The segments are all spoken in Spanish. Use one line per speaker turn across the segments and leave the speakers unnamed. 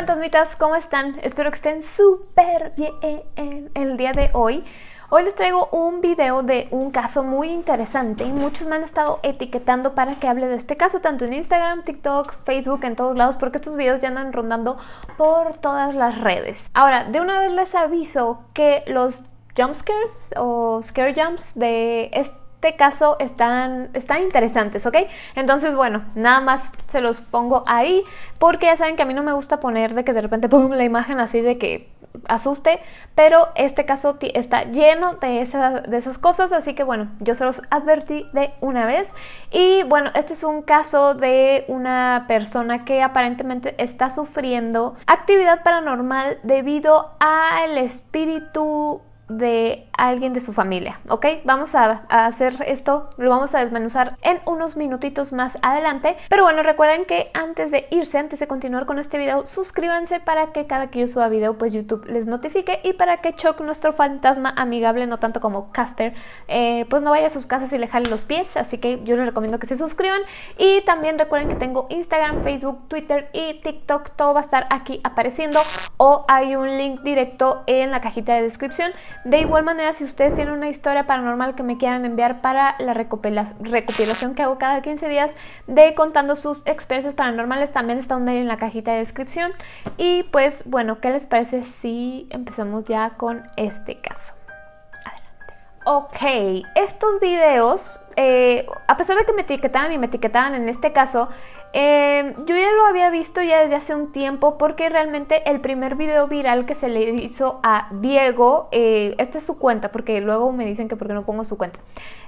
fantasmitas, ¿cómo están? Espero que estén súper bien el día de hoy. Hoy les traigo un video de un caso muy interesante. Muchos me han estado etiquetando para que hable de este caso, tanto en Instagram, TikTok, Facebook, en todos lados, porque estos videos ya andan rondando por todas las redes. Ahora, de una vez les aviso que los jump scares o scare jumps de este este caso están, están interesantes, ¿ok? Entonces, bueno, nada más se los pongo ahí porque ya saben que a mí no me gusta poner de que de repente pongo la imagen así de que asuste, pero este caso está lleno de esas, de esas cosas, así que bueno, yo se los advertí de una vez. Y bueno, este es un caso de una persona que aparentemente está sufriendo actividad paranormal debido al espíritu de alguien de su familia, ¿ok? Vamos a, hacer esto, lo vamos a desmenuzar en unos minutitos más adelante, pero bueno, recuerden que antes de irse, antes de continuar con este video, suscríbanse para que cada que yo suba video, pues YouTube les notifique y para que Chuck, nuestro fantasma amigable, no tanto como Casper, eh, pues no vaya a sus casas y le jale los pies, así que yo les recomiendo que se suscriban. Y también recuerden que tengo Instagram, Facebook, Twitter y TikTok, todo va a estar aquí apareciendo. O hay un link directo en la cajita de descripción de igual manera, si ustedes tienen una historia paranormal que me quieran enviar para la recopilación que hago cada 15 días de contando sus experiencias paranormales, también está un mail en la cajita de descripción. Y pues bueno, ¿qué les parece si empezamos ya con este caso? Ok, estos videos, eh, a pesar de que me etiquetaban y me etiquetaban en este caso, eh, yo ya lo había visto ya desde hace un tiempo porque realmente el primer video viral que se le hizo a Diego, eh, esta es su cuenta porque luego me dicen que por qué no pongo su cuenta.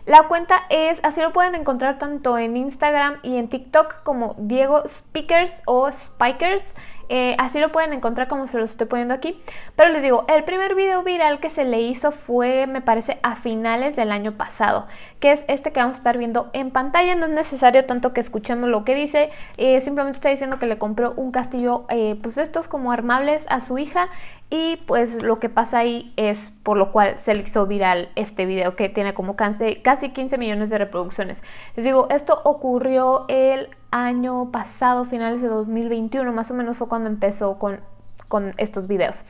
La cuenta es, así lo pueden encontrar tanto en Instagram y en TikTok como Diego Speakers o Spikers. Eh, así lo pueden encontrar como se los estoy poniendo aquí. Pero les digo, el primer video viral que se le hizo fue, me parece, a finales del año pasado. Que es este que vamos a estar viendo en pantalla. No es necesario tanto que escuchemos lo que dice. Eh, simplemente está diciendo que le compró un castillo, eh, pues estos como armables a su hija. Y pues lo que pasa ahí es por lo cual se le hizo viral este video que tiene como casi 15 millones de reproducciones. Les digo, esto ocurrió el año pasado, finales de 2021, más o menos fue cuando empezó con, con estos videos.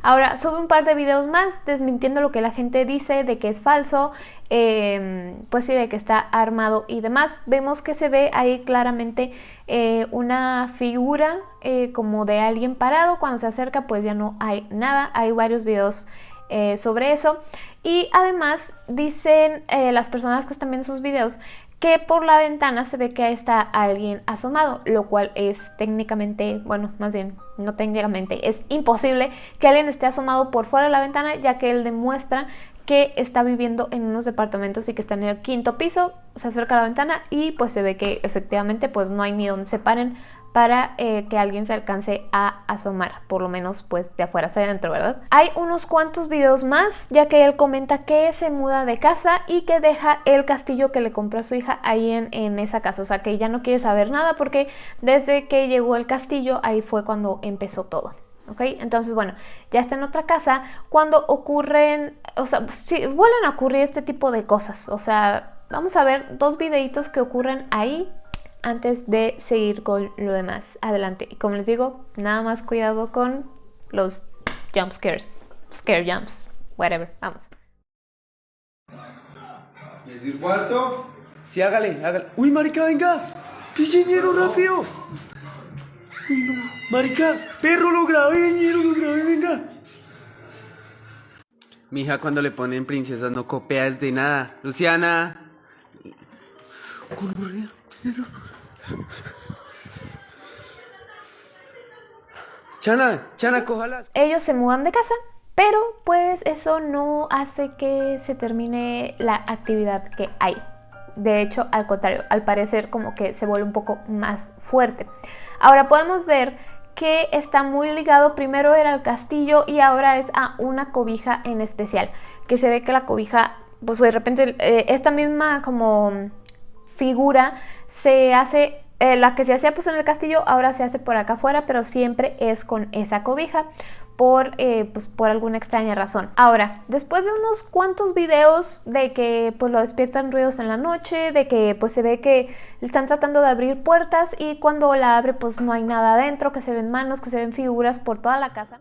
Ahora, sube un par de videos más desmintiendo lo que la gente dice de que es falso, em, pues sí, de que está armado y demás. Vemos que se ve ahí claramente eh, una figura eh, como de alguien parado. Cuando se acerca, pues ya no hay nada. Hay varios videos eh, sobre eso. Y además dicen las personas que están viendo sus videos que por la ventana se ve que está alguien asomado, lo cual es técnicamente, bueno, más bien no técnicamente, es imposible que alguien esté asomado por fuera de la ventana, ya que él demuestra que está viviendo en unos departamentos y que está en el quinto piso, se acerca a la ventana y pues se ve que efectivamente pues no hay ni donde se paren para eh, que alguien se alcance a asomar, por lo menos pues de afuera hacia adentro, ¿verdad? Hay unos cuantos videos más, ya que él comenta que se muda de casa y que deja el castillo que le compró a su hija ahí en, esa casa, o sea que ya no quiere saber nada porque desde que llegó el castillo ahí fue cuando empezó todo. ¿ok? Entonces, bueno, ya está en otra casa cuando ocurren, o sea, si vuelven a ocurrir este tipo de cosas, o sea, vamos a ver dos videitos que ocurren ahí antes de seguir con lo demás. Adelante. Y como les digo, nada más cuidado con los jump scares, scare jumps, whatever. Vamos.
¿Es el cuarto?
Sí, hágale, hágale. ¡Uy, marica, venga! ¡Piseñero, rápido! ¡Uy, no! ¡Marica! ¡Perro, lo grabé, ñero, lo grabé, venga! Mi hija cuando le ponen princesas no copias de nada. Luciana. Chana, Chana, cójalas.
Ellos se mudan de casa, pero pues eso no hace que se termine la actividad que hay. De hecho, al contrario, al parecer como que se vuelve un poco más fuerte. Ahora podemos ver que está muy ligado, primero era el castillo y ahora es a una cobija en especial, que se ve que la cobija, pues de repente eh, esta misma como figura se hace, eh, la que se hacía pues en el castillo ahora se hace por acá afuera, pero siempre es con esa cobija. por, eh, pues, por alguna extraña razón. Ahora, después de unos cuantos videos de que pues lo despiertan ruidos en la noche, de que pues se ve que le están tratando de abrir puertas y cuando la abre pues no hay nada adentro, que se ven manos, que se ven figuras por toda la casa.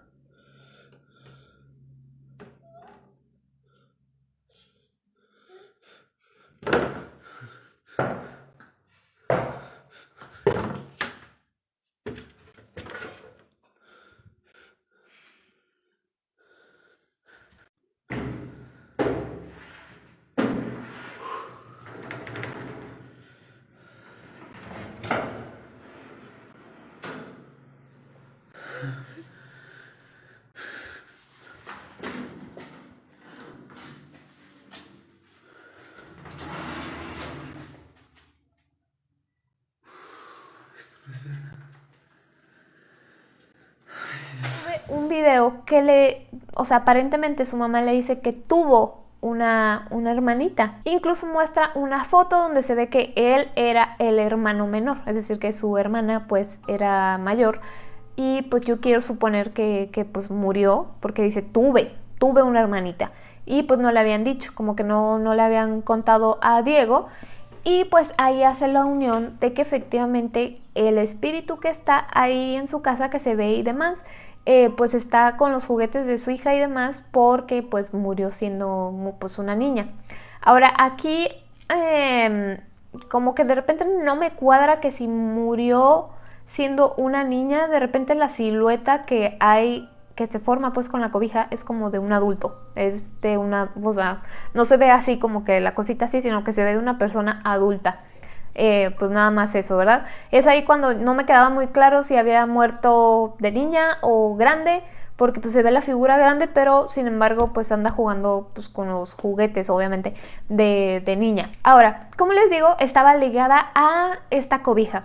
un video que le, o sea, aparentemente su mamá le dice que tuvo una, una, hermanita. Incluso muestra una foto donde se ve que él era el hermano menor, es decir, que su hermana pues era mayor. Y pues yo quiero suponer que, que pues murió porque dice tuve, tuve una hermanita. Y pues no le habían dicho, como que no, no le habían contado a Diego. Y pues ahí hace la unión de que efectivamente el espíritu que está ahí en su casa, que se ve y demás, eh, pues está con los juguetes de su hija y demás porque pues murió siendo pues una niña. Ahora aquí em, como que de repente no me cuadra que si murió siendo una niña, de repente la silueta que hay que se forma pues con la cobija es como de un adulto, es de una, o sea, no se ve así como que la cosita así, sino que se ve de una persona adulta. Eh, pues nada más eso, ¿verdad? Es ahí cuando no me quedaba muy claro si había muerto de niña o grande, porque pues se ve la figura grande, pero sin embargo pues anda jugando pues con los juguetes, obviamente, de, de niña. Ahora, como les digo, estaba ligada a esta cobija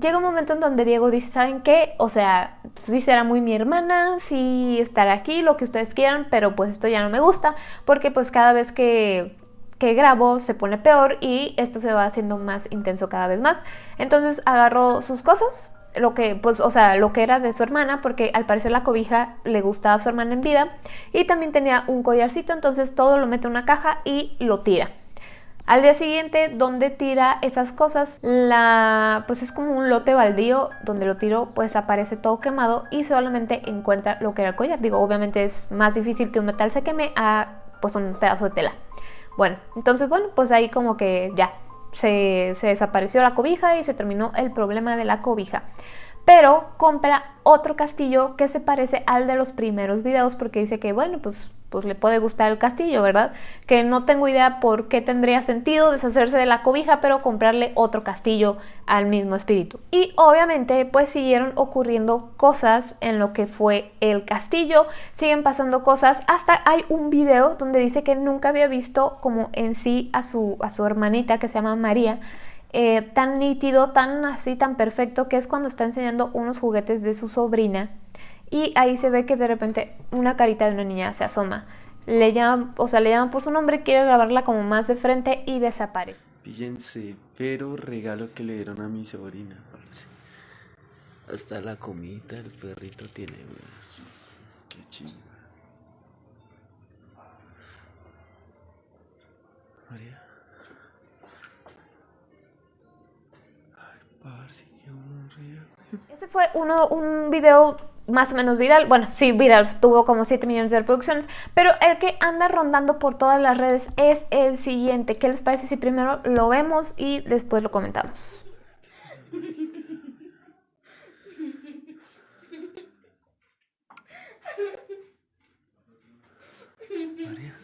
llega un momento en donde Diego dice, ¿saben qué? O sea, sí será muy mi hermana, sí estará aquí, lo que ustedes quieran, pero pues esto ya no me gusta, porque pues cada vez que que grabo se pone peor y esto se va haciendo más intenso cada vez más. Entonces agarró sus cosas, lo que, pues, o sea, lo que era de su hermana, porque al parecer la cobija le gustaba a su hermana en vida, y también tenía un collarcito, entonces todo lo mete en una caja y lo tira. Al día siguiente, donde tira esas cosas, la, pues es como un lote baldío, donde lo tiró, pues aparece todo quemado y solamente encuentra lo que era el collar. Digo, obviamente es más difícil que un metal se queme a pues un pedazo de tela. Bueno, entonces bueno, pues ahí como que ya se, desapareció la cobija y se terminó el problema de la cobija. Pero compra otro castillo que se parece al de los primeros videos porque dice que bueno, pues pues le puede gustar el castillo, ¿verdad? Que no tengo idea por qué tendría sentido deshacerse de la cobija, pero comprarle otro castillo al mismo espíritu. Y obviamente pues siguieron ocurriendo cosas en lo que fue el castillo, siguen pasando cosas, hasta hay un video donde dice que nunca había visto como en sí a su, a su hermanita que se llama María, eh, tan nítido, tan así, tan perfecto, que es cuando está enseñando unos juguetes de su sobrina y ahí se ve que de repente una carita de una niña se asoma. Le llaman, o sea, le llaman por su nombre, quiere grabarla como más de frente y desaparece.
Fíjense, pero regalo que le dieron a mi sobrina. Hasta la comida el perrito tiene. Qué chido. María.
Ese fue uno, un video más o menos viral, bueno, sí, viral, tuvo como 7 millones de reproducciones, pero el que anda rondando por todas las redes es el siguiente. ¿Qué les parece si primero lo vemos y después lo comentamos? María.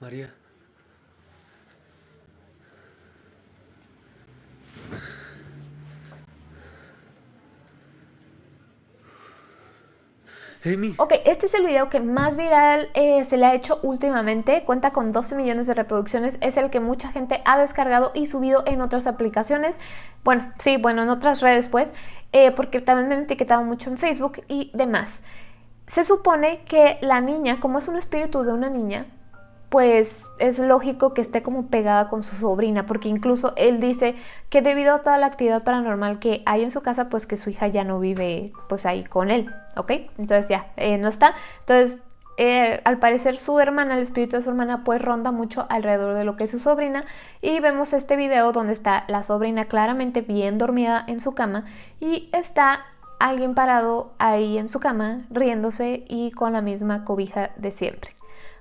María.
Ok, este es el video que más viral eh, se le ha hecho últimamente, cuenta con 12 millones de reproducciones, es el que mucha gente ha descargado y subido en otras aplicaciones, bueno, sí, bueno, en otras redes pues, eh, porque también me han etiquetado mucho en Facebook y demás. Se supone que la niña, como es un espíritu de una niña, pues es lógico que esté como pegada con su sobrina, porque incluso él dice que debido a toda la actividad paranormal que hay en su casa, pues que su hija ya no vive pues ahí con él, ¿ok? Entonces ya, eh, no está. Entonces, eh, al parecer su hermana, el espíritu de su hermana, pues ronda mucho alrededor de lo que es su sobrina y vemos este video donde está la sobrina claramente bien dormida en su cama y está alguien parado ahí en su cama riéndose y con la misma cobija de siempre.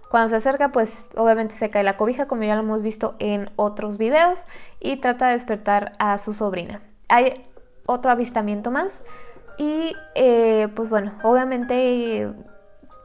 Cuando se acerca, pues obviamente se cae la cobija, como ya lo hemos visto en otros videos, y trata de despertar a su sobrina. Hay otro avistamiento más y eh, pues bueno, obviamente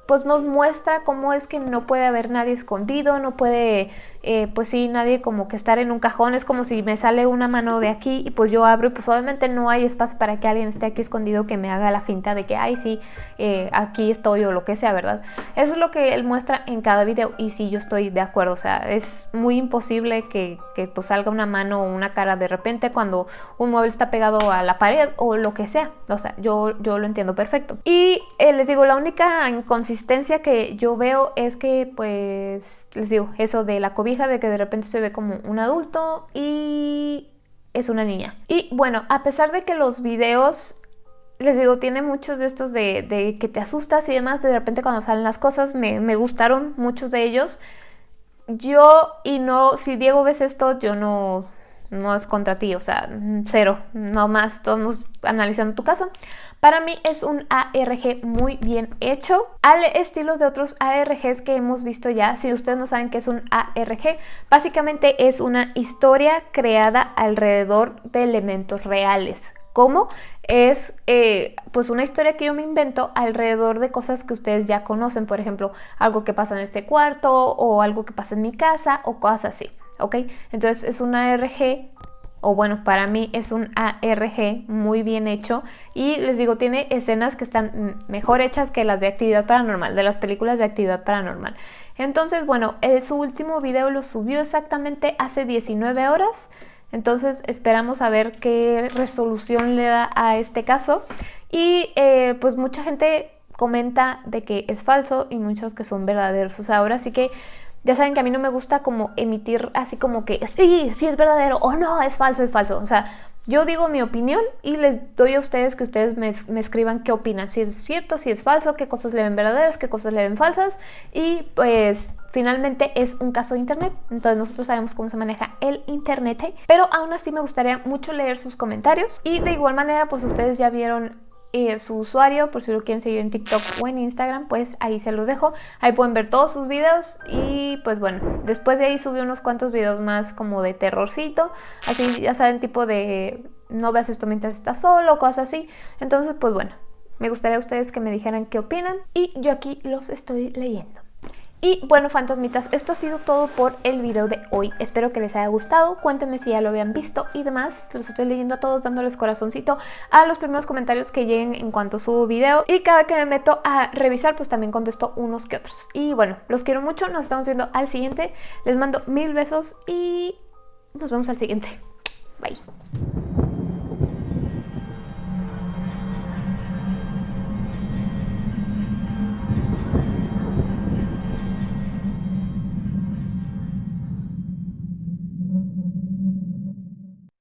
pues nos muestra cómo es que no puede haber nadie escondido, no puede eh, pues sí, nadie como que estar en un cajón, es como si me sale una mano de aquí y pues yo abro y pues obviamente no hay espacio para que alguien esté aquí escondido que me haga la finta de que, ay, sí, eh, aquí estoy o lo que sea, ¿verdad? Eso es lo que él muestra en cada video y sí, yo estoy de acuerdo, o sea, es muy imposible que, que pues salga una mano o una cara de repente cuando un mueble está pegado a la pared o lo que sea, o sea, yo, yo lo entiendo perfecto. Y eh, les digo, la única inconsistencia que yo veo es que pues, les digo, eso de la COVID de que de repente se ve como un adulto y es una niña. Y bueno, a pesar de que los videos, les digo, tiene muchos de estos de, que te asustas y demás, de repente cuando salen las cosas, me, me gustaron muchos de ellos. Yo, y no, si Diego ves esto, yo no, no es contra ti, o sea, cero, no más, estamos analizando tu caso. Para mí es un ARG muy bien hecho, al estilo de otros ARGs que hemos visto ya. Si ustedes no saben qué es un ARG, básicamente es una historia creada alrededor de elementos reales. ¿Cómo? Es eh, pues una historia que yo me invento alrededor de cosas que ustedes ya conocen, por ejemplo, algo que pasa en este cuarto o algo que pasa en mi casa o cosas así. ¿Ok? Entonces es un ARG, o bueno, para mí es un ARG muy bien hecho y les digo, tiene escenas que están mejor hechas que las de actividad paranormal, de las películas de actividad paranormal. Entonces, bueno, eh, su último video lo subió exactamente hace 19 horas. Entonces esperamos a ver qué resolución le da a este caso. Y eh, pues mucha gente comenta de que es falso y muchos que son verdaderos. O sea, ahora sí que ya saben que a mí no me gusta como emitir así como que sí, sí es verdadero o no, es falso, es falso. O sea, yo digo mi opinión y les doy a ustedes que ustedes me, escriban qué opinan, si es cierto, si es falso, qué cosas le ven verdaderas, qué cosas le ven falsas. Y pues finalmente es un caso de internet, entonces nosotros sabemos cómo se maneja el internet, pero aún así me gustaría mucho leer sus comentarios y de igual manera pues ustedes ya vieron eh, su usuario, por si lo quieren seguir en TikTok o en Instagram, pues ahí se los dejo. Ahí pueden ver todos sus videos y pues bueno, después de ahí subí unos cuantos videos más como de terrorcito, así ya saben, tipo de no veas esto mientras estás solo, cosas así. Entonces pues bueno, me gustaría a ustedes que me dijeran qué opinan y yo aquí los estoy leyendo. Y bueno, fantasmitas, esto ha sido todo por el video de hoy. Espero que les haya gustado. Cuéntenme si ya lo habían visto y demás. Los estoy leyendo a todos, dándoles corazoncito a los primeros comentarios que lleguen en cuanto subo video. Y cada que me meto a revisar, pues también contesto unos que otros. Y bueno, los quiero mucho. Nos estamos viendo al siguiente. Les mando mil besos y nos vemos al siguiente. Bye.